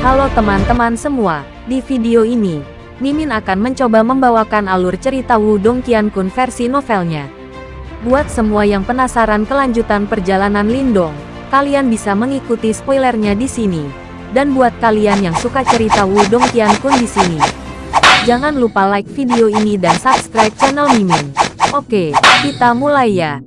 Halo teman-teman semua, di video ini, Mimin akan mencoba membawakan alur cerita Wudong Qiankun versi novelnya. Buat semua yang penasaran kelanjutan perjalanan Lindong, kalian bisa mengikuti spoilernya di sini. Dan buat kalian yang suka cerita Wudong Qiankun di sini, jangan lupa like video ini dan subscribe channel Mimin. Oke, kita mulai ya.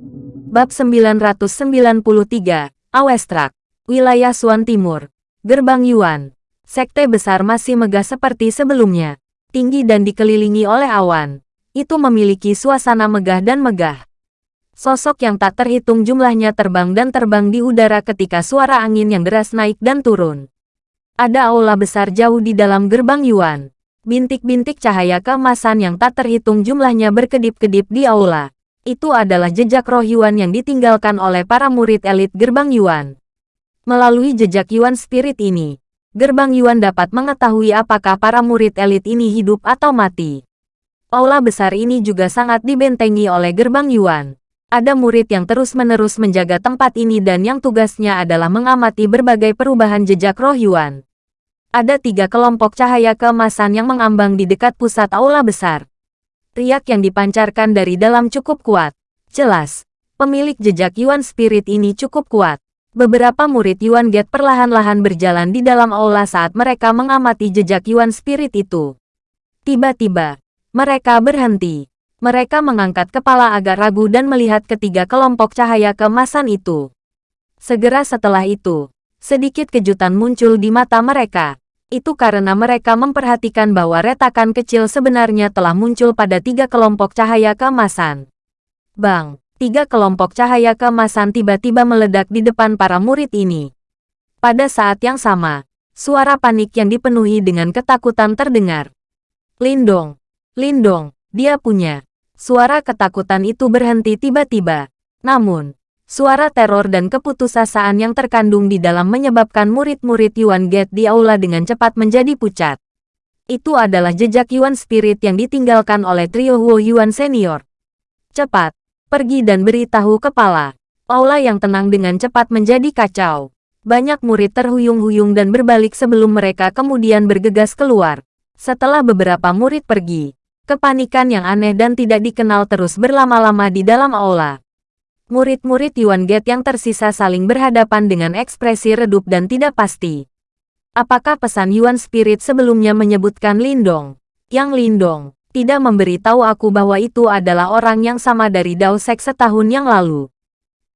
Bab 993, Awestrak, Wilayah Suan Timur, Gerbang Yuan. Sekte besar masih megah seperti sebelumnya. Tinggi dan dikelilingi oleh awan. Itu memiliki suasana megah dan megah. Sosok yang tak terhitung jumlahnya terbang dan terbang di udara ketika suara angin yang deras naik dan turun. Ada aula besar jauh di dalam gerbang Yuan. Bintik-bintik cahaya keemasan yang tak terhitung jumlahnya berkedip-kedip di aula. Itu adalah jejak roh Yuan yang ditinggalkan oleh para murid elit gerbang Yuan. Melalui jejak Yuan spirit ini, gerbang Yuan dapat mengetahui apakah para murid elit ini hidup atau mati. Aula besar ini juga sangat dibentengi oleh gerbang Yuan. Ada murid yang terus-menerus menjaga tempat ini dan yang tugasnya adalah mengamati berbagai perubahan jejak roh Yuan. Ada tiga kelompok cahaya keemasan yang mengambang di dekat pusat aula besar riak yang dipancarkan dari dalam cukup kuat. Jelas, pemilik jejak Yuan Spirit ini cukup kuat. Beberapa murid Yuan Gate perlahan-lahan berjalan di dalam aula saat mereka mengamati jejak Yuan Spirit itu. Tiba-tiba, mereka berhenti. Mereka mengangkat kepala agak ragu dan melihat ketiga kelompok cahaya kemasan itu. Segera setelah itu, sedikit kejutan muncul di mata mereka itu karena mereka memperhatikan bahwa retakan kecil sebenarnya telah muncul pada tiga kelompok cahaya keemasan. Bang, tiga kelompok cahaya keemasan tiba-tiba meledak di depan para murid ini. Pada saat yang sama, suara panik yang dipenuhi dengan ketakutan terdengar. Lindong, Lindong, dia punya. Suara ketakutan itu berhenti tiba-tiba. Namun, Suara teror dan keputusasaan yang terkandung di dalam menyebabkan murid-murid Yuan Gate di aula dengan cepat menjadi pucat. Itu adalah jejak Yuan Spirit yang ditinggalkan oleh trio Huo Yuan Senior. Cepat, pergi dan beritahu kepala. Aula yang tenang dengan cepat menjadi kacau. Banyak murid terhuyung-huyung dan berbalik sebelum mereka kemudian bergegas keluar. Setelah beberapa murid pergi, kepanikan yang aneh dan tidak dikenal terus berlama-lama di dalam aula. Murid-murid Yuan Gate yang tersisa saling berhadapan dengan ekspresi redup dan tidak pasti. Apakah pesan Yuan Spirit sebelumnya menyebutkan Lindong? Yang Lindong tidak memberitahu aku bahwa itu adalah orang yang sama dari Dao Sek setahun yang lalu.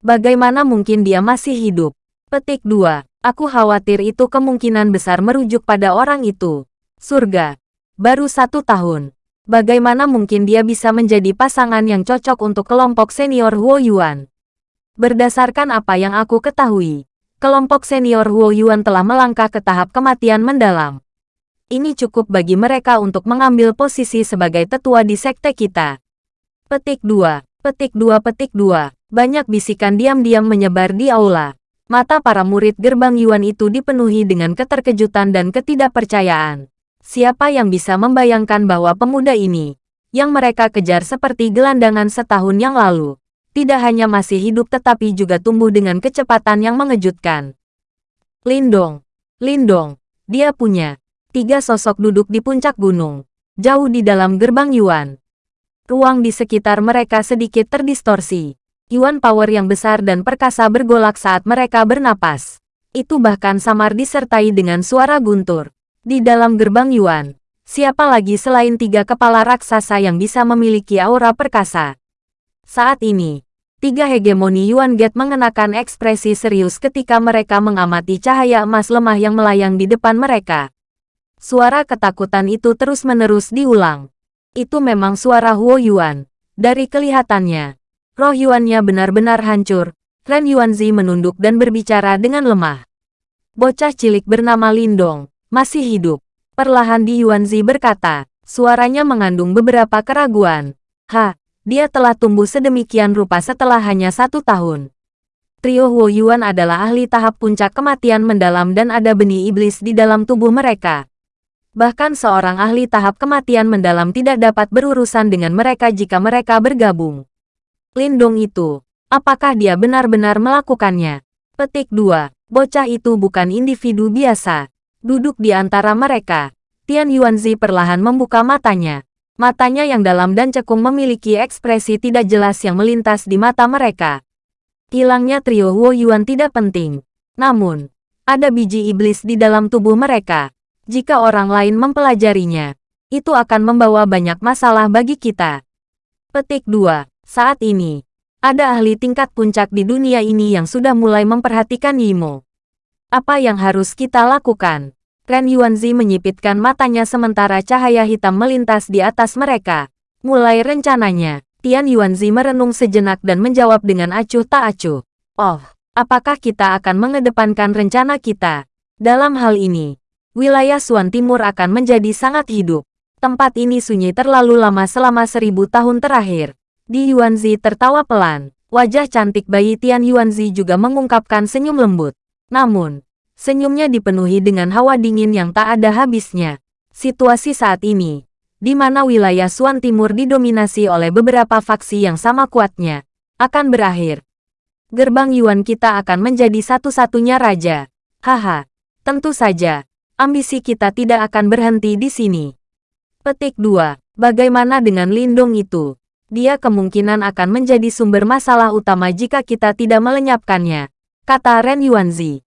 Bagaimana mungkin dia masih hidup? Petik 2. Aku khawatir itu kemungkinan besar merujuk pada orang itu. Surga. Baru satu tahun. Bagaimana mungkin dia bisa menjadi pasangan yang cocok untuk kelompok senior Huo Yuan? Berdasarkan apa yang aku ketahui, kelompok senior Huo Yuan telah melangkah ke tahap kematian mendalam. Ini cukup bagi mereka untuk mengambil posisi sebagai tetua di sekte kita. Petik 2, petik 2, petik 2. Banyak bisikan diam-diam menyebar di aula. Mata para murid gerbang Yuan itu dipenuhi dengan keterkejutan dan ketidakpercayaan. Siapa yang bisa membayangkan bahwa pemuda ini, yang mereka kejar seperti gelandangan setahun yang lalu, tidak hanya masih hidup tetapi juga tumbuh dengan kecepatan yang mengejutkan. Lindong, Lindong, dia punya. Tiga sosok duduk di puncak gunung, jauh di dalam gerbang Yuan. Ruang di sekitar mereka sedikit terdistorsi. Yuan power yang besar dan perkasa bergolak saat mereka bernapas. Itu bahkan samar disertai dengan suara guntur. Di dalam gerbang Yuan, siapa lagi selain tiga kepala raksasa yang bisa memiliki aura perkasa? Saat ini, tiga hegemoni Yuan Gate mengenakan ekspresi serius ketika mereka mengamati cahaya emas lemah yang melayang di depan mereka. Suara ketakutan itu terus-menerus diulang. Itu memang suara Huo Yuan. Dari kelihatannya, roh Yuannya benar-benar hancur. Ren Yuanzi menunduk dan berbicara dengan lemah. Bocah cilik bernama Lindong, masih hidup. Perlahan Di Yuanzi berkata, suaranya mengandung beberapa keraguan. Ha, dia telah tumbuh sedemikian rupa setelah hanya satu tahun. Trio Huo Yuan adalah ahli tahap puncak kematian mendalam dan ada benih iblis di dalam tubuh mereka. Bahkan seorang ahli tahap kematian mendalam tidak dapat berurusan dengan mereka jika mereka bergabung. Lindong itu, apakah dia benar-benar melakukannya? Petik 2. Bocah itu bukan individu biasa. Duduk di antara mereka, Tian Yuanzi perlahan membuka matanya. Matanya yang dalam dan cekung memiliki ekspresi tidak jelas yang melintas di mata mereka. Hilangnya trio Huo Yuan tidak penting. Namun, ada biji iblis di dalam tubuh mereka. Jika orang lain mempelajarinya, itu akan membawa banyak masalah bagi kita. Petik 2. Saat ini, ada ahli tingkat puncak di dunia ini yang sudah mulai memperhatikan Yimo. Apa yang harus kita lakukan? Ren Yuanzi menyipitkan matanya sementara cahaya hitam melintas di atas mereka. Mulai rencananya, Tian Yuanzi merenung sejenak dan menjawab dengan acuh tak acuh. Oh, apakah kita akan mengedepankan rencana kita? Dalam hal ini, wilayah Suan Timur akan menjadi sangat hidup. Tempat ini sunyi terlalu lama selama seribu tahun terakhir. Di Yuanzi tertawa pelan. Wajah cantik bayi Tian Yuanzi juga mengungkapkan senyum lembut. Namun, senyumnya dipenuhi dengan hawa dingin yang tak ada habisnya. Situasi saat ini, di mana wilayah Suan Timur didominasi oleh beberapa faksi yang sama kuatnya, akan berakhir gerbang Yuan kita akan menjadi satu-satunya raja. Haha, tentu saja, ambisi kita tidak akan berhenti di sini. Petik 2. Bagaimana dengan Lindung itu? Dia kemungkinan akan menjadi sumber masalah utama jika kita tidak melenyapkannya, kata Ren Yuanzi.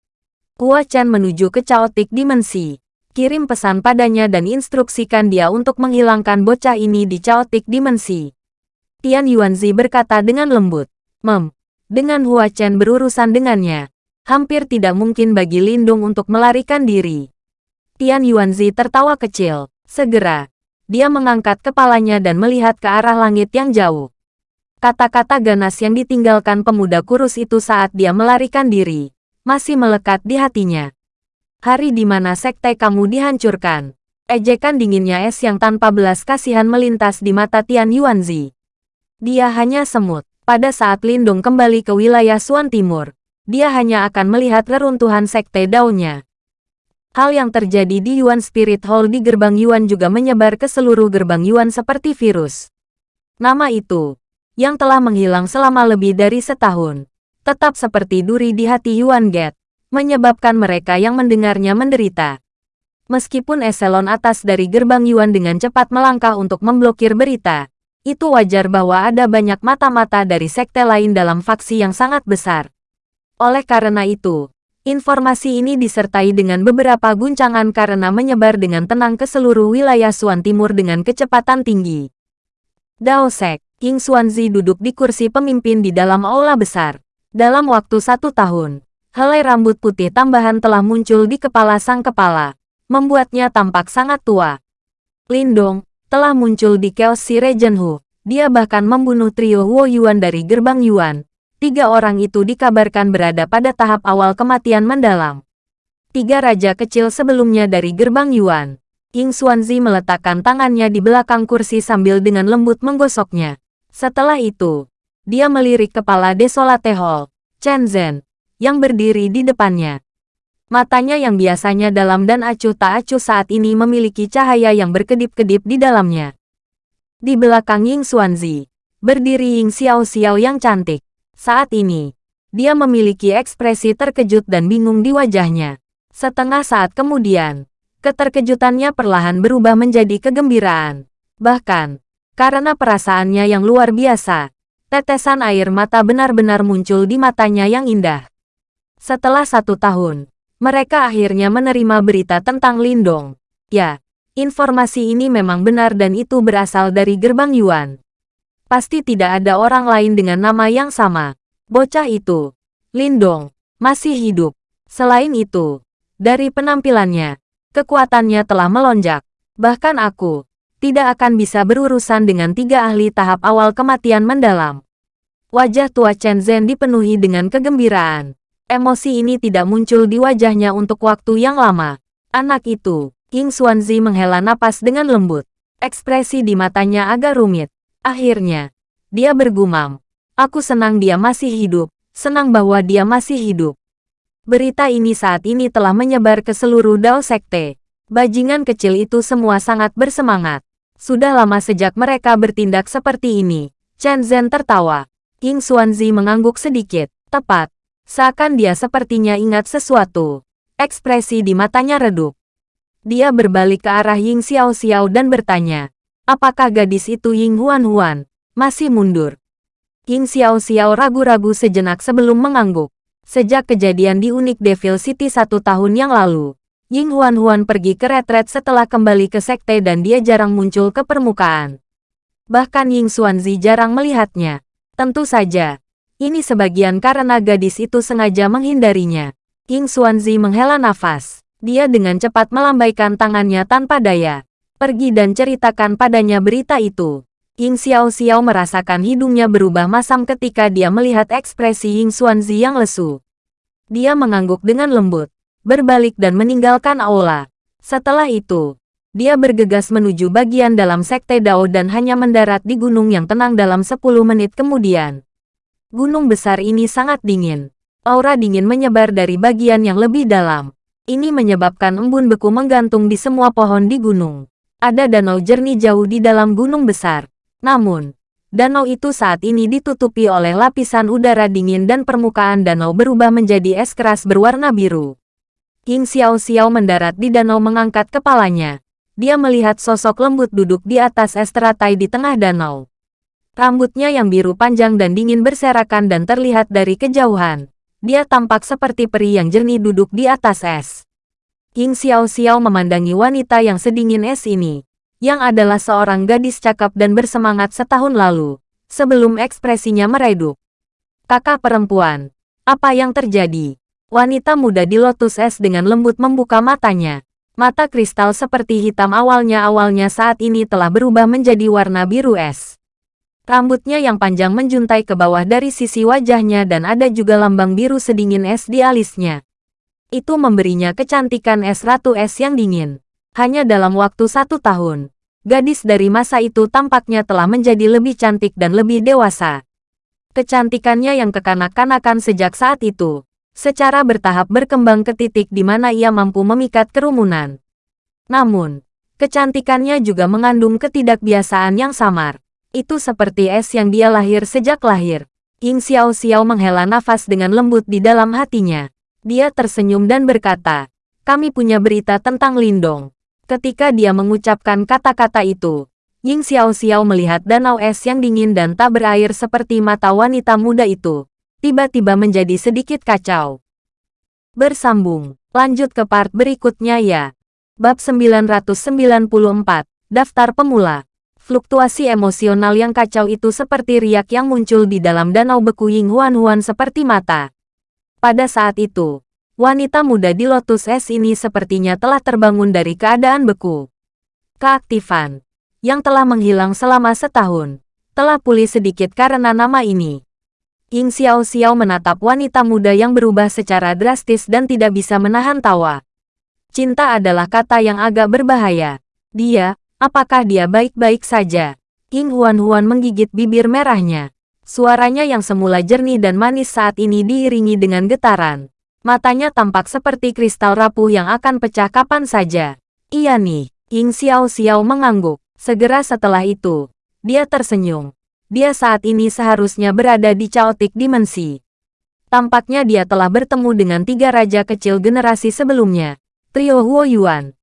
Hua Chen menuju ke Chaotic Dimensi. Kirim pesan padanya dan instruksikan dia untuk menghilangkan bocah ini di Chaotic Dimensi. Tian Yuanzi berkata dengan lembut. Mem, dengan Hua Chen berurusan dengannya, hampir tidak mungkin bagi Lindung untuk melarikan diri. Tian Yuanzi tertawa kecil. Segera, dia mengangkat kepalanya dan melihat ke arah langit yang jauh. Kata-kata ganas yang ditinggalkan pemuda kurus itu saat dia melarikan diri, masih melekat di hatinya. Hari di mana sekte kamu dihancurkan. Ejekan dinginnya es yang tanpa belas kasihan melintas di mata Tian Yuanzi. Dia hanya semut. Pada saat Lindung kembali ke wilayah Suan Timur, dia hanya akan melihat reruntuhan sekte daunnya. Hal yang terjadi di Yuan Spirit Hall di gerbang Yuan juga menyebar ke seluruh gerbang Yuan seperti virus. Nama itu, yang telah menghilang selama lebih dari setahun, tetap seperti duri di hati Yuan Gate, menyebabkan mereka yang mendengarnya menderita. Meskipun eselon atas dari gerbang Yuan dengan cepat melangkah untuk memblokir berita, itu wajar bahwa ada banyak mata-mata dari sekte lain dalam faksi yang sangat besar. Oleh karena itu, informasi ini disertai dengan beberapa guncangan karena menyebar dengan tenang ke seluruh wilayah Suan Timur dengan kecepatan tinggi. Dao Sek, King Xuanzi duduk di kursi pemimpin di dalam aula besar. Dalam waktu satu tahun, helai rambut putih tambahan telah muncul di kepala sang kepala, membuatnya tampak sangat tua. Lindong, telah muncul di Chaos Si Regent Hu. Dia bahkan membunuh trio Wo Yuan dari gerbang Yuan. Tiga orang itu dikabarkan berada pada tahap awal kematian mendalam. Tiga raja kecil sebelumnya dari gerbang Yuan. Ying Xuanzi meletakkan tangannya di belakang kursi sambil dengan lembut menggosoknya. Setelah itu, dia melirik kepala Desolate Hall, Chen Zhen, yang berdiri di depannya. Matanya yang biasanya dalam dan acuh tak acuh saat ini memiliki cahaya yang berkedip-kedip di dalamnya. Di belakang Ying Xuanzi, berdiri Ying Xiao Xiao yang cantik. Saat ini, dia memiliki ekspresi terkejut dan bingung di wajahnya. Setengah saat kemudian, keterkejutannya perlahan berubah menjadi kegembiraan. Bahkan, karena perasaannya yang luar biasa, tetesan air mata benar-benar muncul di matanya yang indah. Setelah satu tahun, mereka akhirnya menerima berita tentang Lindong. Ya, informasi ini memang benar dan itu berasal dari gerbang Yuan. Pasti tidak ada orang lain dengan nama yang sama. Bocah itu, Lindong, masih hidup. Selain itu, dari penampilannya, kekuatannya telah melonjak. Bahkan aku, tidak akan bisa berurusan dengan tiga ahli tahap awal kematian mendalam. Wajah tua Chen Zhen dipenuhi dengan kegembiraan. Emosi ini tidak muncul di wajahnya untuk waktu yang lama. Anak itu, King Xuanzi menghela napas dengan lembut. Ekspresi di matanya agak rumit. Akhirnya, dia bergumam. Aku senang dia masih hidup, senang bahwa dia masih hidup. Berita ini saat ini telah menyebar ke seluruh Dao Sekte. Bajingan kecil itu semua sangat bersemangat. Sudah lama sejak mereka bertindak seperti ini. Chen Zhen tertawa. King Xuanzi mengangguk sedikit. Tepat, Seakan dia sepertinya ingat sesuatu. Ekspresi di matanya redup. Dia berbalik ke arah Ying Xiao Xiao dan bertanya, apakah gadis itu Ying Huan Huan? Masih mundur. Ying Xiao Xiao ragu-ragu sejenak sebelum mengangguk. Sejak kejadian di Unik Devil City satu tahun yang lalu, Ying Huan Huan pergi ke retret setelah kembali ke sekte dan dia jarang muncul ke permukaan. Bahkan Ying Xuanzi jarang melihatnya. Tentu saja, ini sebagian karena gadis itu sengaja menghindarinya. Ying Xuanzi menghela nafas. Dia dengan cepat melambaikan tangannya tanpa daya. Pergi dan ceritakan padanya berita itu. Ying Xiao Xiao merasakan hidungnya berubah masam ketika dia melihat ekspresi Ying Xuanzi yang lesu. Dia mengangguk dengan lembut, berbalik dan meninggalkan aula. Setelah itu, dia bergegas menuju bagian dalam sekte Dao dan hanya mendarat di gunung yang tenang dalam 10 menit kemudian. Gunung besar ini sangat dingin. Aura dingin menyebar dari bagian yang lebih dalam. Ini menyebabkan embun beku menggantung di semua pohon di gunung. Ada danau jernih jauh di dalam gunung besar. Namun, danau itu saat ini ditutupi oleh lapisan udara dingin dan permukaan danau berubah menjadi es keras berwarna biru. King Xiao Xiao mendarat di danau mengangkat kepalanya. Dia melihat sosok lembut duduk di atas es teratai di tengah danau. Rambutnya yang biru panjang dan dingin berserakan dan terlihat dari kejauhan. Dia tampak seperti peri yang jernih duduk di atas es. King Xiao Xiao memandangi wanita yang sedingin es ini, yang adalah seorang gadis cakep dan bersemangat setahun lalu, sebelum ekspresinya meredup. Kakak perempuan, apa yang terjadi? Wanita muda di lotus es dengan lembut membuka matanya. Mata kristal seperti hitam awalnya-awalnya saat ini telah berubah menjadi warna biru es. Rambutnya yang panjang menjuntai ke bawah dari sisi wajahnya dan ada juga lambang biru sedingin es di alisnya. Itu memberinya kecantikan es ratu es yang dingin. Hanya dalam waktu satu tahun, gadis dari masa itu tampaknya telah menjadi lebih cantik dan lebih dewasa. Kecantikannya yang kekanak-kanakan sejak saat itu, secara bertahap berkembang ke titik di mana ia mampu memikat kerumunan. Namun, kecantikannya juga mengandung ketidakbiasaan yang samar. Itu seperti es yang dia lahir sejak lahir. Ying Xiao Xiao menghela nafas dengan lembut di dalam hatinya. Dia tersenyum dan berkata, kami punya berita tentang Lindong. Ketika dia mengucapkan kata-kata itu, Ying Xiao Xiao melihat danau es yang dingin dan tak berair seperti mata wanita muda itu. Tiba-tiba menjadi sedikit kacau. Bersambung, lanjut ke part berikutnya ya. Bab 994, Daftar Pemula Fluktuasi emosional yang kacau itu seperti riak yang muncul di dalam danau beku Ying Huan Huan seperti mata. Pada saat itu, wanita muda di Lotus Es ini sepertinya telah terbangun dari keadaan beku. Keaktifan, yang telah menghilang selama setahun, telah pulih sedikit karena nama ini. Ying Xiao Xiao menatap wanita muda yang berubah secara drastis dan tidak bisa menahan tawa. Cinta adalah kata yang agak berbahaya. Dia, Apakah dia baik-baik saja? King Huan-Huan menggigit bibir merahnya. Suaranya yang semula jernih dan manis saat ini diiringi dengan getaran. Matanya tampak seperti kristal rapuh yang akan pecah kapan saja. Iya nih, King Xiao Xiao mengangguk. Segera setelah itu, dia tersenyum. Dia saat ini seharusnya berada di chaotic dimensi. Tampaknya dia telah bertemu dengan tiga raja kecil generasi sebelumnya. Trio Huo Yuan.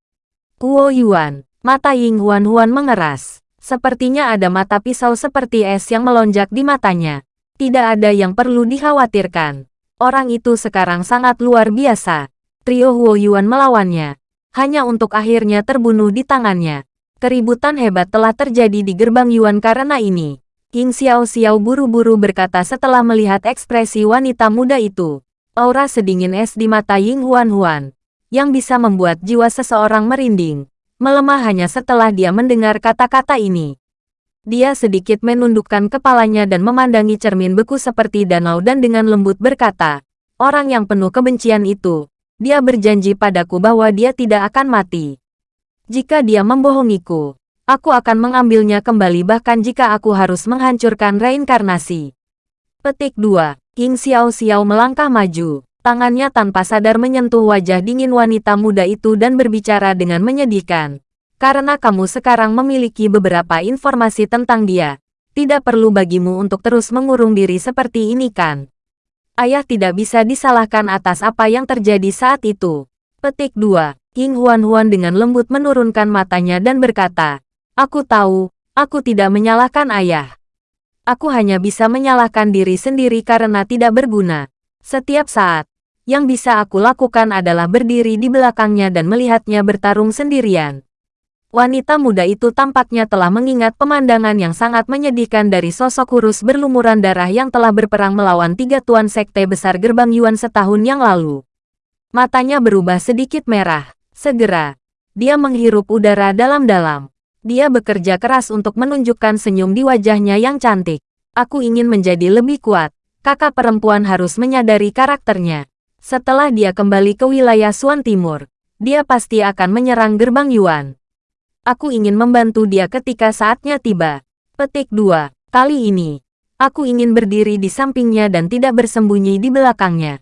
Huo Yuan, Mata Ying Huan Huan mengeras. Sepertinya ada mata pisau seperti es yang melonjak di matanya. Tidak ada yang perlu dikhawatirkan. Orang itu sekarang sangat luar biasa. Trio Huo Yuan melawannya. Hanya untuk akhirnya terbunuh di tangannya. Keributan hebat telah terjadi di gerbang Yuan karena ini. King Xiao Xiao buru-buru berkata setelah melihat ekspresi wanita muda itu. Aura sedingin es di mata Ying Huan Huan. Yang bisa membuat jiwa seseorang merinding melemah hanya setelah dia mendengar kata-kata ini. Dia sedikit menundukkan kepalanya dan memandangi cermin beku seperti danau dan dengan lembut berkata, orang yang penuh kebencian itu, dia berjanji padaku bahwa dia tidak akan mati. Jika dia membohongiku, aku akan mengambilnya kembali bahkan jika aku harus menghancurkan reinkarnasi. Petik 2. King Xiao Xiao melangkah maju. Tangannya tanpa sadar menyentuh wajah dingin wanita muda itu dan berbicara dengan menyedihkan. Karena kamu sekarang memiliki beberapa informasi tentang dia, tidak perlu bagimu untuk terus mengurung diri seperti ini kan? Ayah tidak bisa disalahkan atas apa yang terjadi saat itu. Petik 2. King Huan-Huan dengan lembut menurunkan matanya dan berkata, Aku tahu, aku tidak menyalahkan ayah. Aku hanya bisa menyalahkan diri sendiri karena tidak berguna. Setiap saat, yang bisa aku lakukan adalah berdiri di belakangnya dan melihatnya bertarung sendirian. Wanita muda itu tampaknya telah mengingat pemandangan yang sangat menyedihkan dari sosok kurus berlumuran darah yang telah berperang melawan tiga tuan sekte besar gerbang Yuan setahun yang lalu. Matanya berubah sedikit merah. Segera, dia menghirup udara dalam-dalam. Dia bekerja keras untuk menunjukkan senyum di wajahnya yang cantik. Aku ingin menjadi lebih kuat. Kakak perempuan harus menyadari karakternya. Setelah dia kembali ke wilayah Suan Timur, dia pasti akan menyerang gerbang Yuan. Aku ingin membantu dia ketika saatnya tiba. Petik 2. Kali ini, aku ingin berdiri di sampingnya dan tidak bersembunyi di belakangnya.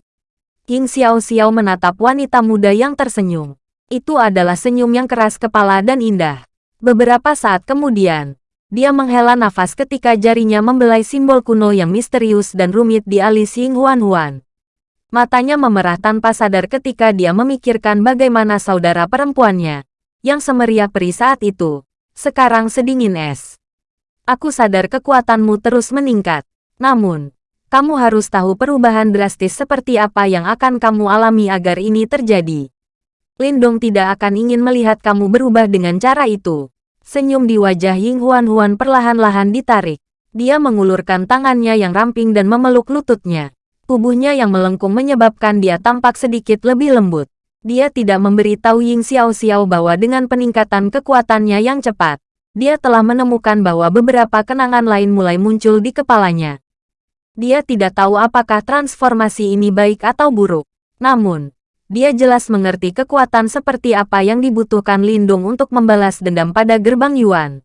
King Xiao Xiao menatap wanita muda yang tersenyum. Itu adalah senyum yang keras kepala dan indah. Beberapa saat kemudian, dia menghela nafas ketika jarinya membelai simbol kuno yang misterius dan rumit di alis Ying Huan Huan. Matanya memerah tanpa sadar ketika dia memikirkan bagaimana saudara perempuannya, yang semeriah peri saat itu, sekarang sedingin es. Aku sadar kekuatanmu terus meningkat. Namun, kamu harus tahu perubahan drastis seperti apa yang akan kamu alami agar ini terjadi. Lindong tidak akan ingin melihat kamu berubah dengan cara itu. Senyum di wajah Ying Huan Huan perlahan-lahan ditarik. Dia mengulurkan tangannya yang ramping dan memeluk lututnya. Tubuhnya yang melengkung menyebabkan dia tampak sedikit lebih lembut. Dia tidak memberitahu Ying Xiao Xiao bahwa dengan peningkatan kekuatannya yang cepat, dia telah menemukan bahwa beberapa kenangan lain mulai muncul di kepalanya. Dia tidak tahu apakah transformasi ini baik atau buruk. Namun, dia jelas mengerti kekuatan seperti apa yang dibutuhkan Lindung untuk membalas dendam pada gerbang Yuan.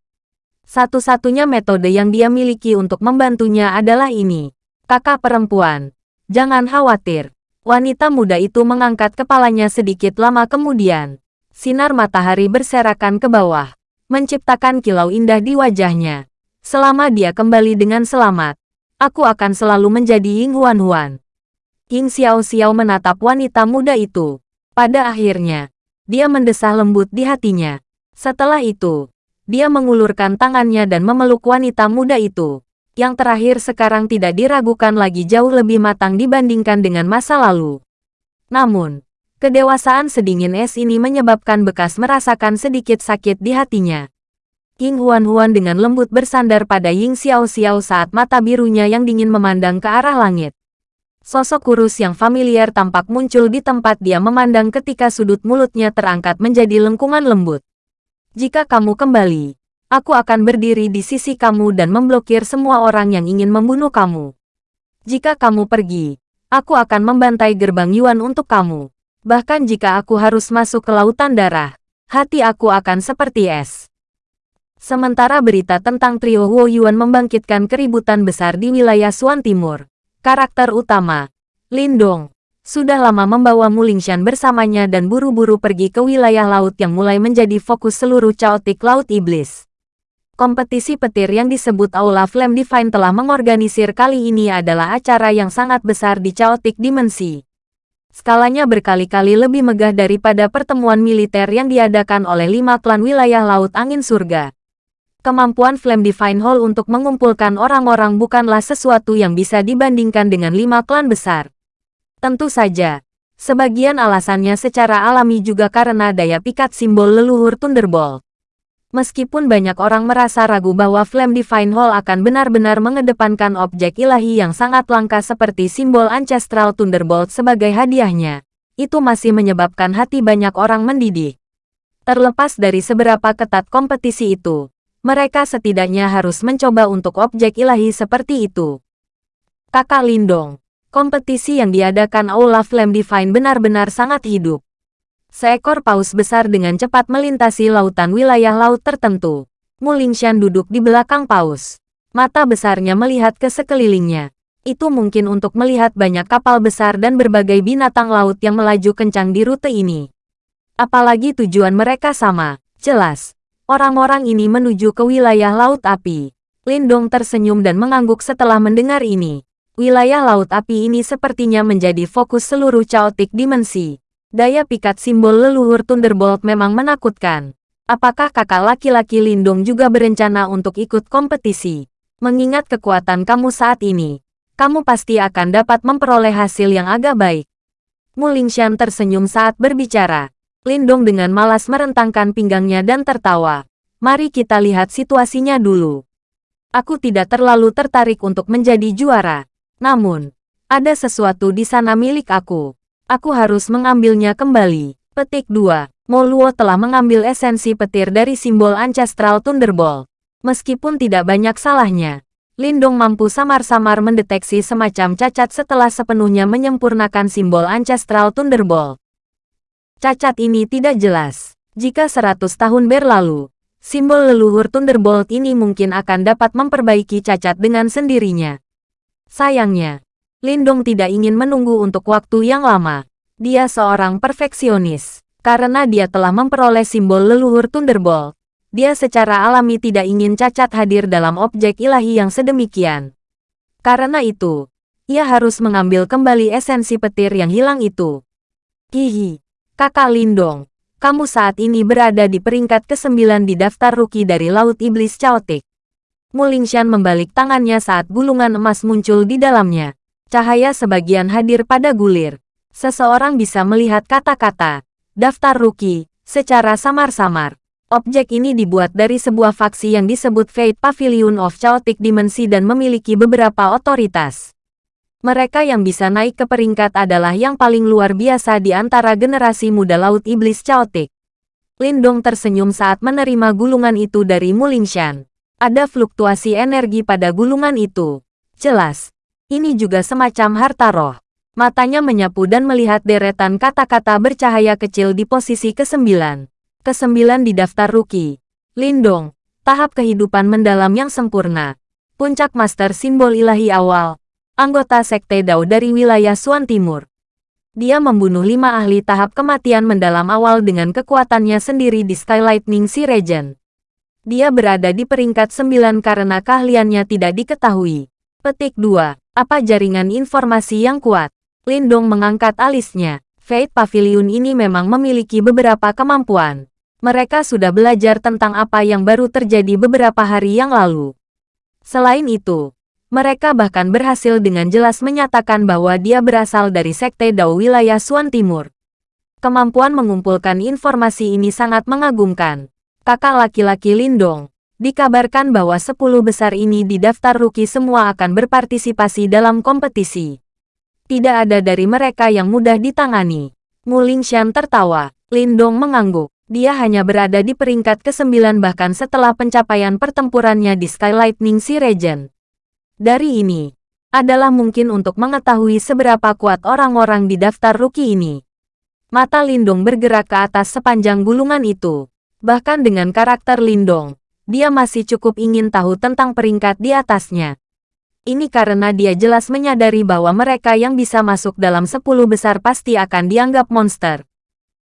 Satu-satunya metode yang dia miliki untuk membantunya adalah ini. Kakak perempuan, jangan khawatir. Wanita muda itu mengangkat kepalanya sedikit lama kemudian. Sinar matahari berserakan ke bawah, menciptakan kilau indah di wajahnya. Selama dia kembali dengan selamat, aku akan selalu menjadi Ying Huan Huan. Ying Xiao Xiao menatap wanita muda itu. Pada akhirnya, dia mendesah lembut di hatinya. Setelah itu, dia mengulurkan tangannya dan memeluk wanita muda itu yang terakhir sekarang tidak diragukan lagi jauh lebih matang dibandingkan dengan masa lalu. Namun, kedewasaan sedingin es ini menyebabkan bekas merasakan sedikit sakit di hatinya. King Huan Huan dengan lembut bersandar pada Ying Xiao Xiao saat mata birunya yang dingin memandang ke arah langit. Sosok kurus yang familiar tampak muncul di tempat dia memandang ketika sudut mulutnya terangkat menjadi lengkungan lembut. Jika kamu kembali, Aku akan berdiri di sisi kamu dan memblokir semua orang yang ingin membunuh kamu. Jika kamu pergi, aku akan membantai gerbang Yuan untuk kamu. Bahkan jika aku harus masuk ke lautan darah, hati aku akan seperti es. Sementara berita tentang trio Huo Yuan membangkitkan keributan besar di wilayah Suan Timur, karakter utama, Lindong, sudah lama membawa Mulingshan bersamanya dan buru-buru pergi ke wilayah laut yang mulai menjadi fokus seluruh caotik Laut Iblis. Kompetisi petir yang disebut Aula Flame Divine telah mengorganisir kali ini adalah acara yang sangat besar di Chaotic Dimensi. Skalanya berkali-kali lebih megah daripada pertemuan militer yang diadakan oleh lima klan wilayah Laut Angin Surga. Kemampuan Flame Divine Hall untuk mengumpulkan orang-orang bukanlah sesuatu yang bisa dibandingkan dengan lima klan besar. Tentu saja, sebagian alasannya secara alami juga karena daya pikat simbol leluhur Thunderbolt. Meskipun banyak orang merasa ragu bahwa Flame Divine Hall akan benar-benar mengedepankan objek ilahi yang sangat langka seperti simbol Ancestral Thunderbolt sebagai hadiahnya, itu masih menyebabkan hati banyak orang mendidih. Terlepas dari seberapa ketat kompetisi itu, mereka setidaknya harus mencoba untuk objek ilahi seperti itu. Kakak Lindong, kompetisi yang diadakan Aula Flame Divine benar-benar sangat hidup. Seekor paus besar dengan cepat melintasi lautan wilayah laut tertentu. Mulingshan duduk di belakang paus. Mata besarnya melihat ke sekelilingnya. Itu mungkin untuk melihat banyak kapal besar dan berbagai binatang laut yang melaju kencang di rute ini. Apalagi tujuan mereka sama, jelas. Orang-orang ini menuju ke wilayah Laut Api. Lindong tersenyum dan mengangguk setelah mendengar ini. Wilayah Laut Api ini sepertinya menjadi fokus seluruh caotik dimensi. Daya pikat simbol leluhur Thunderbolt memang menakutkan. Apakah kakak laki-laki Lindong juga berencana untuk ikut kompetisi? Mengingat kekuatan kamu saat ini, kamu pasti akan dapat memperoleh hasil yang agak baik. Mulingshan tersenyum saat berbicara. Lindong dengan malas merentangkan pinggangnya dan tertawa. Mari kita lihat situasinya dulu. Aku tidak terlalu tertarik untuk menjadi juara. Namun, ada sesuatu di sana milik aku. Aku harus mengambilnya kembali. Petik 2. Moluo telah mengambil esensi petir dari simbol Ancestral Thunderbolt. Meskipun tidak banyak salahnya, Lindong mampu samar-samar mendeteksi semacam cacat setelah sepenuhnya menyempurnakan simbol Ancestral Thunderbolt. Cacat ini tidak jelas. Jika 100 tahun berlalu, simbol leluhur Thunderbolt ini mungkin akan dapat memperbaiki cacat dengan sendirinya. Sayangnya, Lindong tidak ingin menunggu untuk waktu yang lama. Dia seorang perfeksionis. Karena dia telah memperoleh simbol leluhur Thunderbolt, dia secara alami tidak ingin cacat hadir dalam objek ilahi yang sedemikian. Karena itu, ia harus mengambil kembali esensi petir yang hilang itu. Hihi, kakak Lindong, kamu saat ini berada di peringkat ke-9 di daftar rookie dari Laut Iblis Chaotic. Mulingshan membalik tangannya saat gulungan emas muncul di dalamnya. Cahaya sebagian hadir pada gulir. Seseorang bisa melihat kata-kata, daftar rookie, secara samar-samar. Objek ini dibuat dari sebuah faksi yang disebut Fate Pavilion of Chaotic Dimensi dan memiliki beberapa otoritas. Mereka yang bisa naik ke peringkat adalah yang paling luar biasa di antara generasi muda Laut Iblis Chaotic. Lindong tersenyum saat menerima gulungan itu dari Mulingshan. Ada fluktuasi energi pada gulungan itu. Jelas, ini juga semacam harta roh. Matanya menyapu dan melihat deretan kata-kata bercahaya kecil di posisi ke-9. Ke-9 di daftar rookie. Lindong, tahap kehidupan mendalam yang sempurna. Puncak Master Simbol Ilahi Awal. Anggota Sekte Dao dari wilayah Suan Timur. Dia membunuh lima ahli tahap kematian mendalam awal dengan kekuatannya sendiri di Skylightning Sea Region. Dia berada di peringkat 9 karena keahliannya tidak diketahui. Petik 2. Apa jaringan informasi yang kuat? Lindong mengangkat alisnya. Fate Pavilion ini memang memiliki beberapa kemampuan. Mereka sudah belajar tentang apa yang baru terjadi beberapa hari yang lalu. Selain itu, mereka bahkan berhasil dengan jelas menyatakan bahwa dia berasal dari Sekte Dao wilayah Suan Timur. Kemampuan mengumpulkan informasi ini sangat mengagumkan. Kakak laki-laki Lindong, Dikabarkan bahwa 10 besar ini di daftar rookie semua akan berpartisipasi dalam kompetisi. Tidak ada dari mereka yang mudah ditangani. Mulingshan tertawa. Lindong mengangguk. Dia hanya berada di peringkat ke-9 bahkan setelah pencapaian pertempurannya di Skylightning Sea Region. Dari ini, adalah mungkin untuk mengetahui seberapa kuat orang-orang di daftar rookie ini. Mata Lindong bergerak ke atas sepanjang gulungan itu. Bahkan dengan karakter Lindong, dia masih cukup ingin tahu tentang peringkat di atasnya. Ini karena dia jelas menyadari bahwa mereka yang bisa masuk dalam 10 besar pasti akan dianggap monster.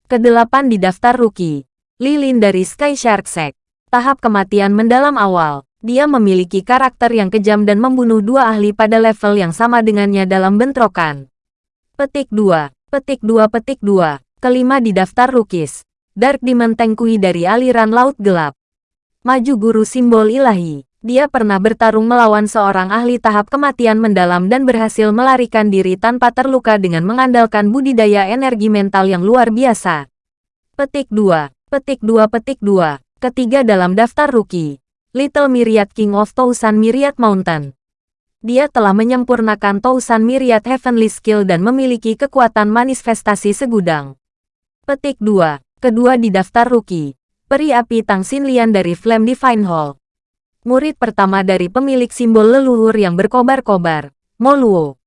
Kedelapan di daftar rookie. Lilin dari Sky Shark Sect. Tahap kematian mendalam awal. Dia memiliki karakter yang kejam dan membunuh dua ahli pada level yang sama dengannya dalam bentrokan. Petik 2. Petik 2 Petik 2. Kelima di daftar rookies. Dark Demon Tengkui dari aliran Laut Gelap. Maju guru simbol ilahi. Dia pernah bertarung melawan seorang ahli tahap kematian mendalam dan berhasil melarikan diri tanpa terluka dengan mengandalkan budidaya energi mental yang luar biasa. Petik 2. Petik 2 Petik 2. Ketiga dalam daftar rookie. Little Myriad King of Thousand Myriad Mountain. Dia telah menyempurnakan Thousand Myriad Heavenly Skill dan memiliki kekuatan manifestasi segudang. Petik 2. Kedua di daftar rookie. Peri api Tang Xinlian dari Flame Divine Hall. Murid pertama dari pemilik simbol leluhur yang berkobar-kobar, Moluo.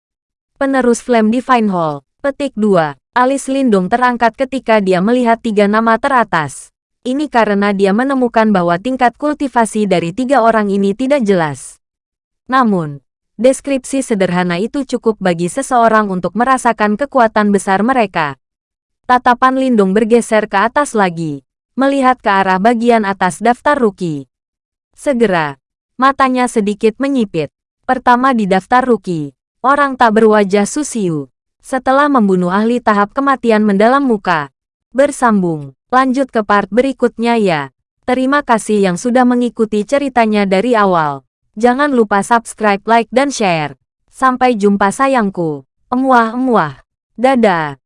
Penerus Flame Divine Hall, petik 2. Alis Lindung terangkat ketika dia melihat tiga nama teratas. Ini karena dia menemukan bahwa tingkat kultivasi dari tiga orang ini tidak jelas. Namun, deskripsi sederhana itu cukup bagi seseorang untuk merasakan kekuatan besar mereka. Tatapan Lindung bergeser ke atas lagi melihat ke arah bagian atas daftar rookie. Segera, matanya sedikit menyipit. Pertama di daftar rookie, orang tak berwajah Susiu. Setelah membunuh ahli tahap kematian mendalam muka. Bersambung. Lanjut ke part berikutnya ya. Terima kasih yang sudah mengikuti ceritanya dari awal. Jangan lupa subscribe, like, dan share. Sampai jumpa sayangku. Emuah-emuah. Dadah.